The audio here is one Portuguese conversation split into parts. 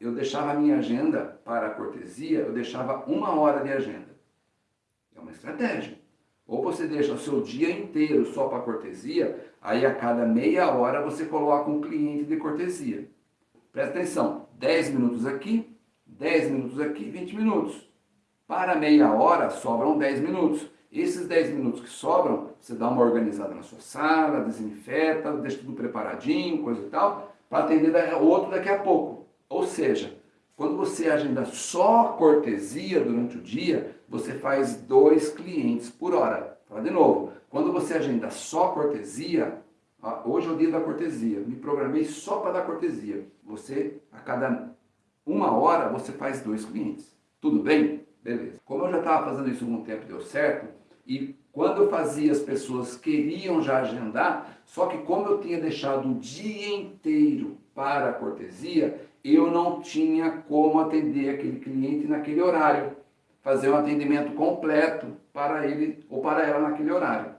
eu deixava a minha agenda para a cortesia, eu deixava uma hora de agenda. É uma estratégia. Ou você deixa o seu dia inteiro só para cortesia, aí a cada meia hora você coloca um cliente de cortesia. Presta atenção, 10 minutos aqui, 10 minutos aqui, 20 minutos. Para meia hora sobram 10 minutos. Esses 10 minutos que sobram, você dá uma organizada na sua sala, desinfeta, deixa tudo preparadinho, coisa e tal, para atender outro daqui a pouco. Ou seja, quando você agenda só cortesia durante o dia, você faz dois clientes por hora. Fala de novo, quando você agenda só cortesia, hoje é o dia da cortesia, me programei só para dar cortesia. Você, a cada uma hora, você faz dois clientes. Tudo bem? Beleza. Como eu já estava fazendo isso há algum tempo deu certo, e quando eu fazia as pessoas queriam já agendar, só que como eu tinha deixado o dia inteiro para a cortesia, eu não tinha como atender aquele cliente naquele horário, fazer um atendimento completo para ele ou para ela naquele horário.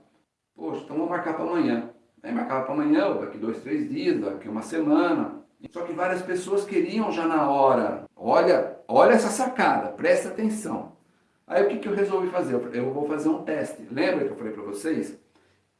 Poxa, então vou marcar para amanhã. Aí marcava para amanhã, ou daqui dois, três dias, daqui uma semana. Só que várias pessoas queriam já na hora. Olha, olha essa sacada, presta atenção. Aí o que, que eu resolvi fazer? Eu vou fazer um teste. Lembra que eu falei para vocês?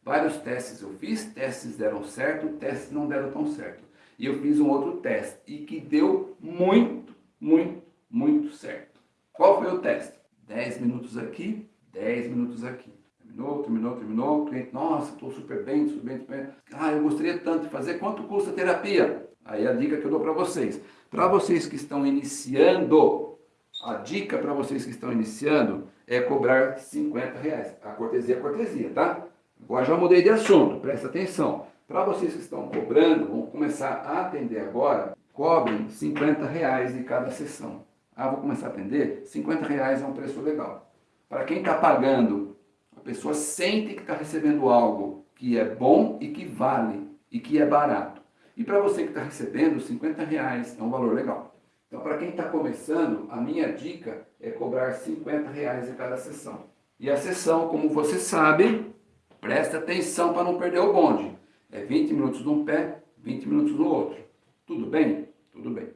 Vários testes eu fiz, testes deram certo, testes não deram tão certo. E eu fiz um outro teste e que deu muito, muito, muito certo. Qual foi o teste? 10 minutos aqui, 10 minutos aqui. Terminou, terminou, terminou. O cliente, nossa, estou super bem, super bem, super bem. Ah, eu gostaria tanto de fazer. Quanto custa a terapia? Aí a dica que eu dou para vocês. Para vocês que estão iniciando, a dica para vocês que estão iniciando é cobrar 50 reais. A cortesia é cortesia, tá? Agora já mudei de assunto, presta atenção. Para vocês que estão cobrando, começar a atender agora, cobrem 50 reais de cada sessão. Ah, vou começar a atender? 50 reais é um preço legal. Para quem está pagando, a pessoa sente que está recebendo algo que é bom e que vale e que é barato. E para você que está recebendo, 50 reais é um valor legal. Então, para quem está começando, a minha dica é cobrar 50 reais em cada sessão. E a sessão, como você sabe, presta atenção para não perder o bonde. É 20 minutos num pé, 20 minutos no outro. Tudo bem? Tudo bem.